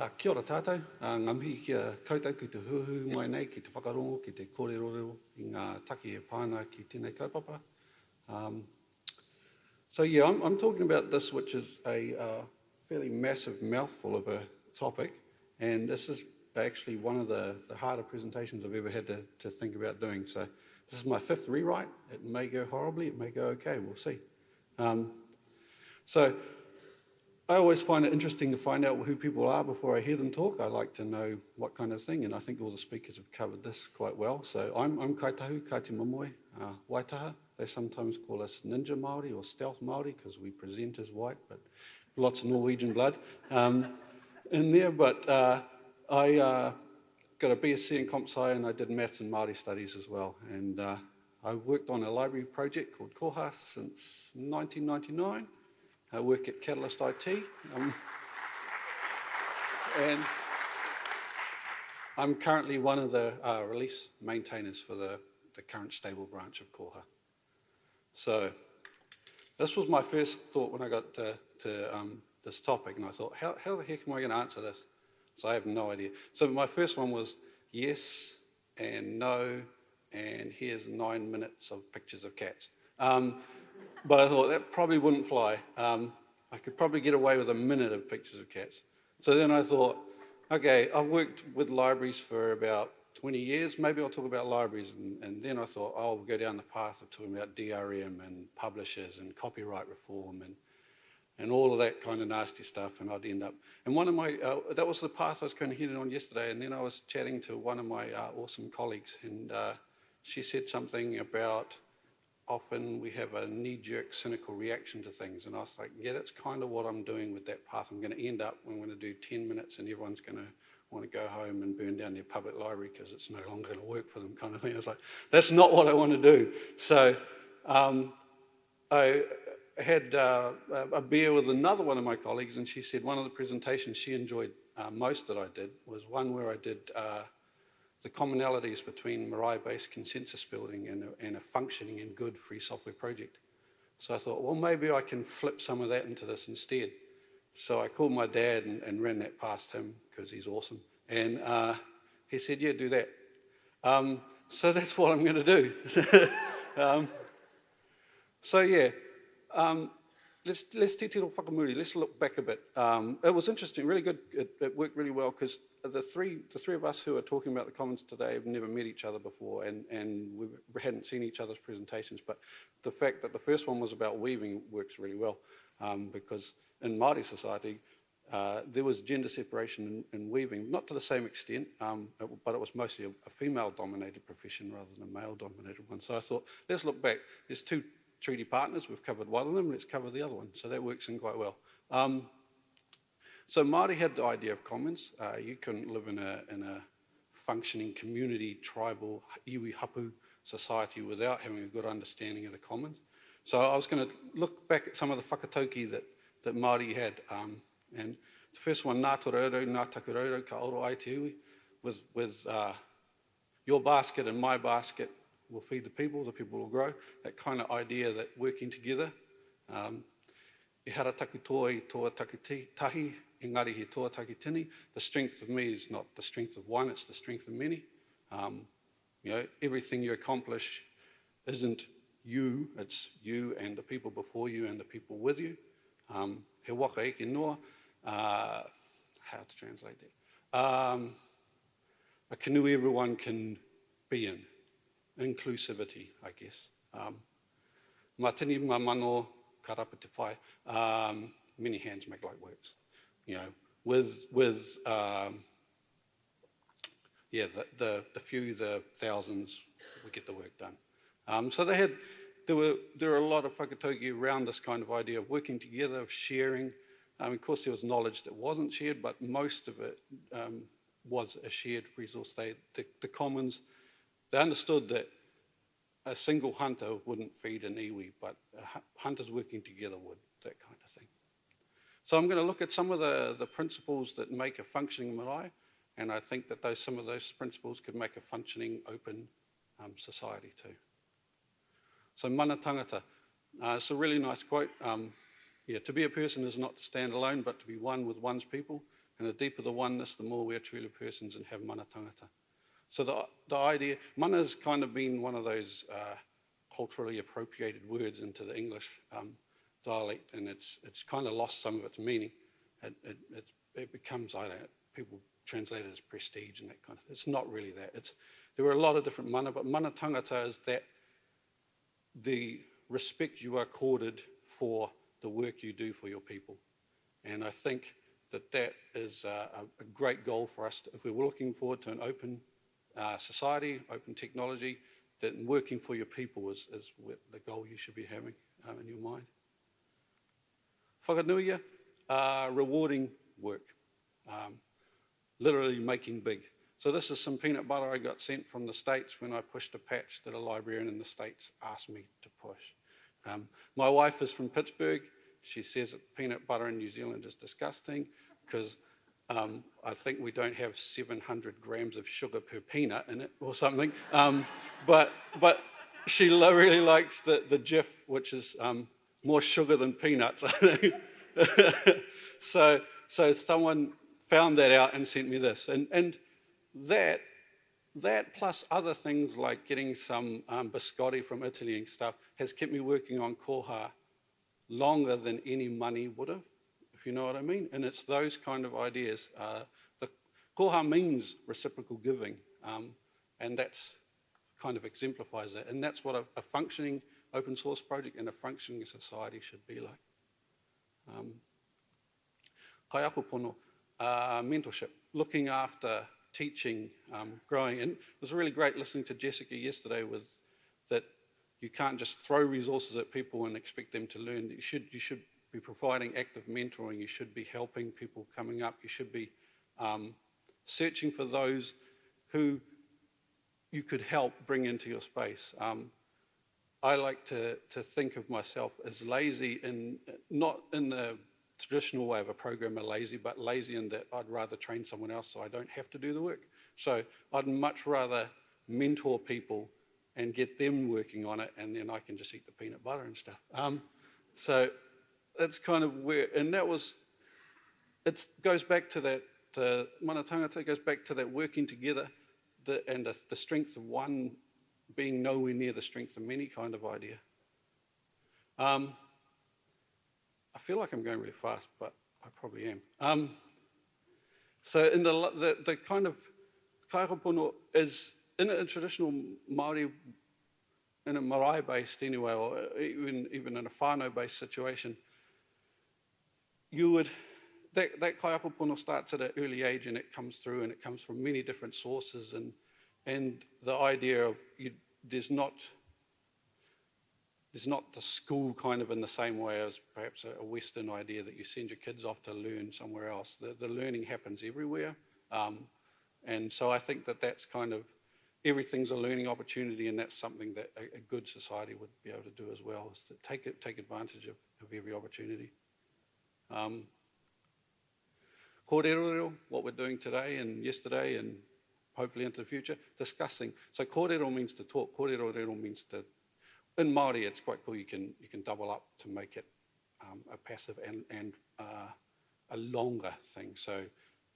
Uh, kia ora tātou, uh, ngā mihi kia koutou ki te huhu mai nei, ki te whakarongo, ki te kōrero i ngā taki e pāna ki tēnei kaupapa. Um, so yeah, I'm, I'm talking about this, which is a uh, fairly massive mouthful of a topic, and this is actually one of the, the harder presentations I've ever had to, to think about doing. So this is my fifth rewrite. It may go horribly, it may go okay, we'll see. Um, so I always find it interesting to find out who people are before I hear them talk. I like to know what kind of thing, and I think all the speakers have covered this quite well. So I'm, I'm Kaitahu, Kāti Māmoe, uh, Waitaha. They sometimes call us Ninja Māori or Stealth Māori because we present as white, but lots of Norwegian blood um, in there. But uh, I uh, got a BSc in Comp Sci and I did maths and Māori studies as well. And uh, I've worked on a library project called Koha since 1999. I work at Catalyst IT. Um, and I'm currently one of the uh, release maintainers for the, the current stable branch of Koha. So this was my first thought when I got to, to um, this topic, and I thought, how, how the heck am I going to answer this? So I have no idea. So my first one was yes and no, and here's nine minutes of pictures of cats. Um, but I thought that probably wouldn't fly. Um, I could probably get away with a minute of pictures of cats. So then I thought, okay, I've worked with libraries for about 20 years, maybe I'll talk about libraries. And, and then I thought, oh, we'll go down the path of talking about DRM and publishers and copyright reform and, and all of that kind of nasty stuff. And I'd end up, and one of my, uh, that was the path I was kind of heading on yesterday. And then I was chatting to one of my uh, awesome colleagues and uh, she said something about often we have a knee-jerk cynical reaction to things and I was like yeah that's kind of what I'm doing with that path. I'm going to end up I'm going to do 10 minutes and everyone's going to want to go home and burn down their public library because it's no longer going to work for them kind of thing. I was like that's not what I want to do. So um, I had uh, a beer with another one of my colleagues and she said one of the presentations she enjoyed uh, most that I did was one where I did uh, the commonalities between marae-based consensus building and a, and a functioning and good free software project. So I thought, well, maybe I can flip some of that into this instead. So I called my dad and, and ran that past him because he's awesome. And uh, he said, yeah, do that. Um, so that's what I'm going to do. um, so yeah, um, let's, let's te tiro whakamuri. Let's look back a bit. Um, it was interesting, really good. It, it worked really well because the three, the three of us who are talking about the Commons today have never met each other before and, and we hadn't seen each other's presentations, but the fact that the first one was about weaving works really well um, because in Māori society, uh, there was gender separation in, in, weaving, not to the same extent, um, it, but it was mostly a, a female-dominated profession rather than a male-dominated one. So I thought, let's look back. There's two treaty partners, we've covered one of them, let's cover the other one. So that works in quite well. Um, so Māori had the idea of commons. Uh, you couldn't live in a, in a functioning community, tribal, iwi hapu society without having a good understanding of the commons. So I was going to look back at some of the whakatauki that, that Māori had. Um, and the first one, Ngā Tororo, Ngā Takuroro, Ka Oro Ai Te Iwi, with, with uh, your basket and my basket will feed the people, the people will grow. That kind of idea that working together. Um, e hara taku toi toa taku tahi, engari he toa tini. The strength of me is not the strength of one, it's the strength of many. Um, you know, everything you accomplish isn't you, it's you and the people before you and the people with you. Um, he waka eke noa, uh, how to translate that? Um, a canoe everyone can be in. Inclusivity, I guess. Um, ma tini ma mano karapa te whai, um, many hands make light works you know, with, with um, yeah, the, the, the, few, the thousands, we get the work done. Um, so they had, there were, there were a lot of whakatauki around this kind of idea of working together, of sharing. Um, of course, there was knowledge that wasn't shared, but most of it um, was a shared resource. They, the, the commons, they understood that a single hunter wouldn't feed an iwi, but hunters working together would, that kind of thing. So I'm going to look at some of the, the principles that make a functioning marae, and I think that those, some of those principles could make a functioning open um, society too. So mana tangata, uh, it's a really nice quote. Um, yeah, to be a person is not to stand alone, but to be one with one's people. And the deeper the oneness, the more we are truly persons and have mana tangata. So the, the idea, mana has kind of been one of those uh, culturally appropriated words into the English um, dialect, and it's, it's kind of lost some of its meaning. It, it, it becomes, I don't know, people translate it as prestige and that kind of thing. It's not really that. It's, there were a lot of different mana, but mana tangata is that the respect you are accorded for the work you do for your people. And I think that that is a, a great goal for us. If we're looking forward to an open uh, society, open technology, that working for your people is, is the goal you should be having um, in your mind. Whakanuia, uh, rewarding work, um, literally making big. So this is some peanut butter I got sent from the States when I pushed a patch that a librarian in the States asked me to push. Um, my wife is from Pittsburgh. She says that peanut butter in New Zealand is disgusting because um, I think we don't have 700 grams of sugar per peanut in it or something. Um, but, but she really likes the, the Jif, which is um, more sugar than peanuts. so, so someone found that out and sent me this. And, and that, that plus other things like getting some um, biscotti from Italy and stuff has kept me working on koha longer than any money would have if you know what I mean. And it's those kind of ideas. Uh, the koha means reciprocal giving, um, and that's kind of exemplifies that. And that's what a, a, functioning open source project and a functioning society should be like. Um, pono, uh, mentorship, looking after, teaching, um, growing. And it was really great listening to Jessica yesterday with that you can't just throw resources at people and expect them to learn. You should, you should be providing active mentoring, you should be helping people coming up, you should be um, searching for those who you could help bring into your space. Um, I like to, to think of myself as lazy in, not in the traditional way of a programmer lazy, but lazy in that I'd rather train someone else so I don't have to do the work. So I'd much rather mentor people and get them working on it and then I can just eat the peanut butter and stuff. Um, so that's kind of where, and that was, it goes back to that, uh, mana tangata goes back to that working together the, and the, the strength of one being nowhere near the strength of many kind of idea. Um, I feel like I'm going really fast, but I probably am. Um, so in the, the, the kind of kaihapono is in a traditional Māori, in a marae-based anyway, or even, even in a whānau-based situation, you would, that, that kaiapopono starts at an early age and it comes through and it comes from many different sources and, and the idea of you, there's not there's not the school kind of in the same way as perhaps a, Western idea that you send your kids off to learn somewhere else. The, the learning happens everywhere. Um, and so I think that that's kind of, everything's a learning opportunity and that's something that a, a good society would be able to do as well, is to take, take advantage of, of every opportunity. Um, kōrero, what we're doing today and yesterday and hopefully into the future, discussing. So kōrero means to talk, kōrero means to, in Māori it's quite cool, you can, you can double up to make it um, a passive and, and uh, a longer thing. So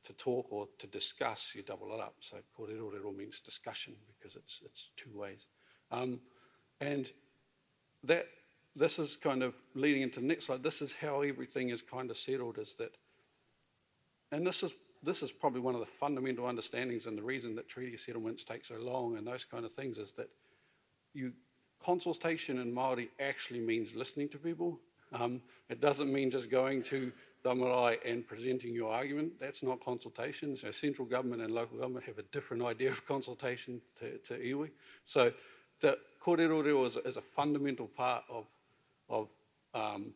to talk or to discuss, you double it up. So kōrero means discussion because it's, it's two ways. Um, and that this is kind of leading into the next slide. This is how everything is kind of settled is that, and this is, this is probably one of the fundamental understandings and the reason that treaty settlements take so long and those kind of things is that you, consultation in Māori actually means listening to people. Um, it doesn't mean just going to the marae and presenting your argument. That's not consultation. So central government and local government have a different idea of consultation to, to iwi. So the kōrero is, is a fundamental part of of um,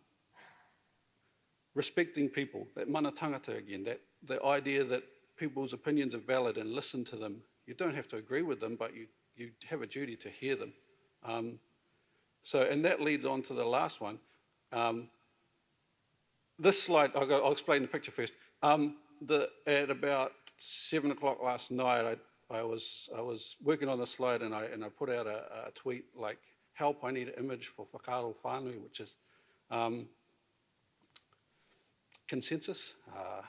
respecting people, that mana tangata again, that the idea that people's opinions are valid and listen to them. You don't have to agree with them, but you, you have a duty to hear them. Um, so, and that leads on to the last one. Um, this slide, I'll, go, I'll, explain the picture first. Um, the, at about seven o'clock last night, I, I, was, I was working on the slide and I, and I put out a, a tweet like, help, I need an image for whakaro whānui, which is um, consensus, uh,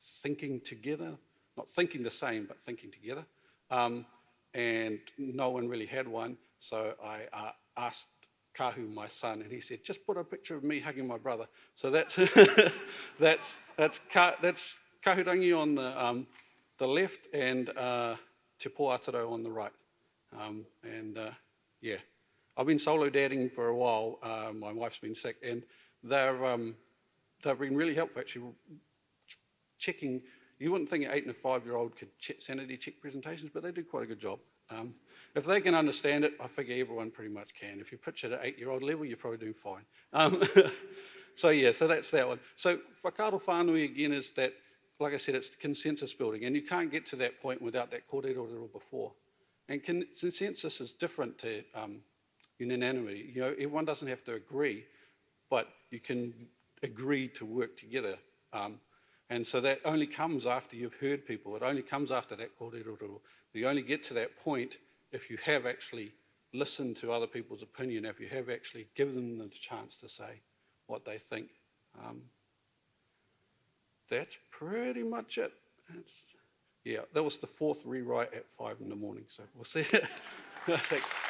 thinking together, not thinking the same, but thinking together. Um, and no one really had one, so I uh, asked Kahu, my son, and he said, just put a picture of me hugging my brother. So that's, that's, that's, Ka, that's Kahurangi on the, um, the left and uh, Te Pōataro on the right. Um, and uh, yeah, I've been solo dadding for a while. Uh, my wife's been sick, and they're, um, they've been really helpful actually checking. You wouldn't think an eight and a five year old could sanity check presentations, but they do quite a good job. Um, if they can understand it, I figure everyone pretty much can. If you pitch it at eight year old level, you're probably doing fine. Um, so yeah, so that's that one. So whakaaro whānui again is that, like I said, it's consensus building, and you can't get to that point without that kōrero before. And consensus is different to um, unanimity. You know, everyone doesn't have to agree, but you can agree to work together. Um, and so that only comes after you've heard people. It only comes after that kōrero. You only get to that point if you have actually listened to other people's opinion, if you have actually given them the chance to say what they think. Um, that's pretty much it. That's, yeah, that was the fourth rewrite at five in the morning, so we'll see. Thanks.